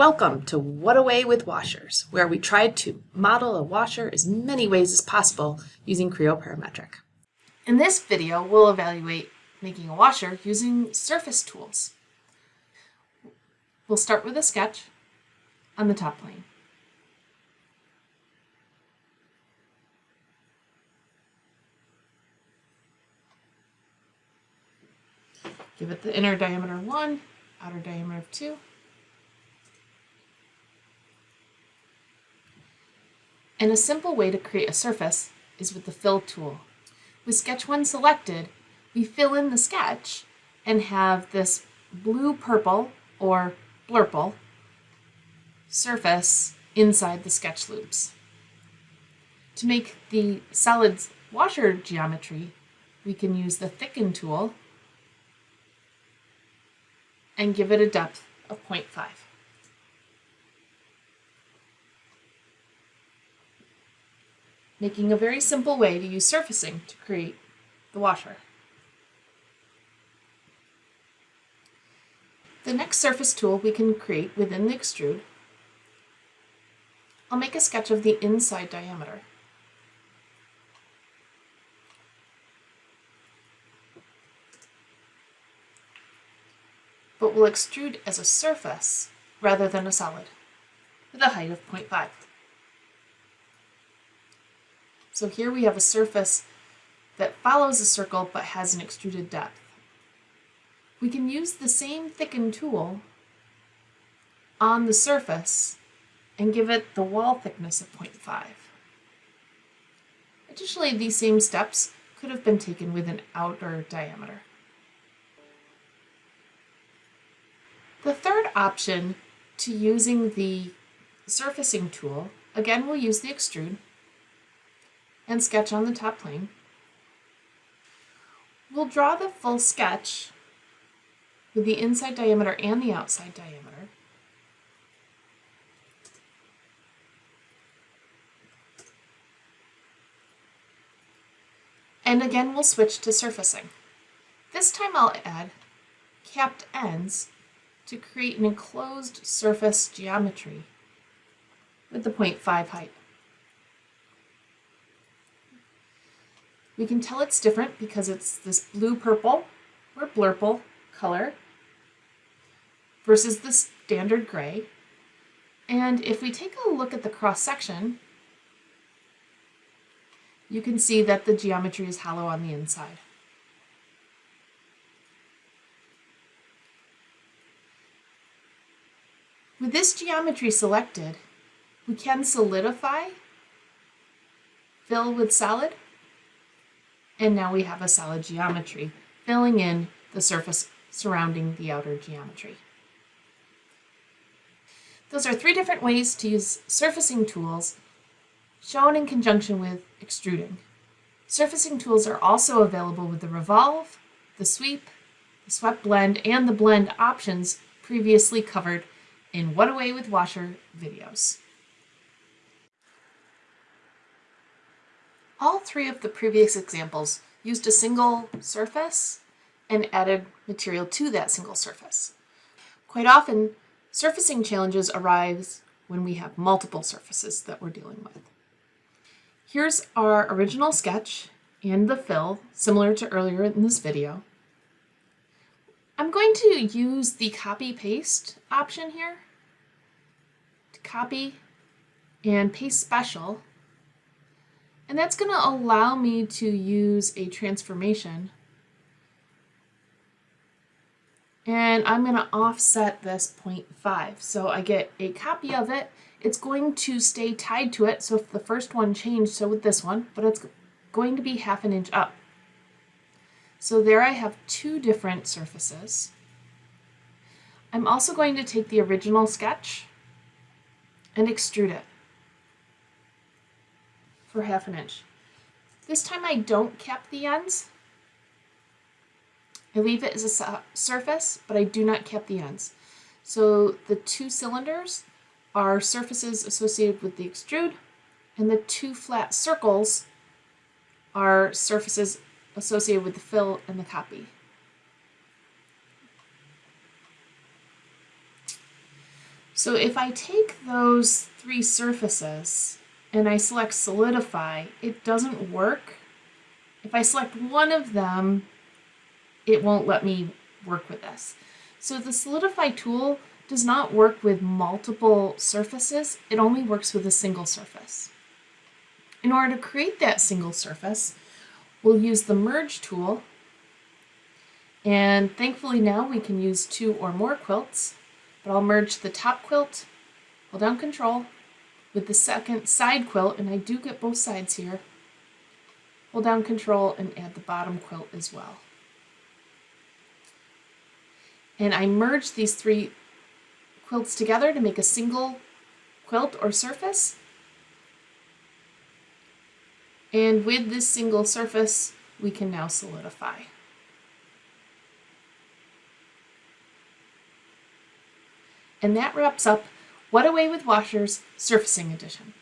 Welcome to What Away with Washers, where we tried to model a washer as many ways as possible using Creo Parametric. In this video, we'll evaluate making a washer using surface tools. We'll start with a sketch on the top plane. Give it the inner diameter 1, outer diameter of 2. And a simple way to create a surface is with the fill tool. With sketch 1 selected, we fill in the sketch and have this blue-purple or blurple surface inside the sketch loops. To make the solid washer geometry, we can use the thicken tool and give it a depth of 0.5. making a very simple way to use surfacing to create the washer. The next surface tool we can create within the extrude, I'll make a sketch of the inside diameter. But we'll extrude as a surface rather than a solid with a height of 0.5. So here we have a surface that follows a circle but has an extruded depth. We can use the same thicken tool on the surface and give it the wall thickness of 0.5. Additionally, these same steps could have been taken with an outer diameter. The third option to using the surfacing tool, again we'll use the extrude, and sketch on the top plane. We'll draw the full sketch with the inside diameter and the outside diameter. And again, we'll switch to surfacing. This time I'll add capped ends to create an enclosed surface geometry with the 0.5 height. We can tell it's different because it's this blue-purple or blurple color versus the standard gray. And if we take a look at the cross-section, you can see that the geometry is hollow on the inside. With this geometry selected, we can solidify, fill with solid, and now we have a solid geometry, filling in the surface surrounding the outer geometry. Those are three different ways to use surfacing tools shown in conjunction with extruding. Surfacing tools are also available with the revolve, the sweep, the swept blend, and the blend options previously covered in What Away with Washer videos. All three of the previous examples used a single surface and added material to that single surface. Quite often, surfacing challenges arise when we have multiple surfaces that we're dealing with. Here's our original sketch and the fill, similar to earlier in this video. I'm going to use the copy-paste option here to copy and paste special and that's going to allow me to use a transformation. And I'm going to offset this 0.5. So I get a copy of it. It's going to stay tied to it. So if the first one changed, so with this one, but it's going to be half an inch up. So there I have two different surfaces. I'm also going to take the original sketch and extrude it for half an inch. This time I don't cap the ends. I leave it as a surface, but I do not cap the ends. So the two cylinders are surfaces associated with the extrude, and the two flat circles are surfaces associated with the fill and the copy. So if I take those three surfaces and I select solidify, it doesn't work. If I select one of them, it won't let me work with this. So the solidify tool does not work with multiple surfaces, it only works with a single surface. In order to create that single surface, we'll use the merge tool and thankfully now we can use two or more quilts, but I'll merge the top quilt, hold down control, with the second side quilt, and I do get both sides here, hold down control and add the bottom quilt as well. And I merge these three quilts together to make a single quilt or surface. And with this single surface, we can now solidify. And that wraps up What Away with Washers Surfacing Edition.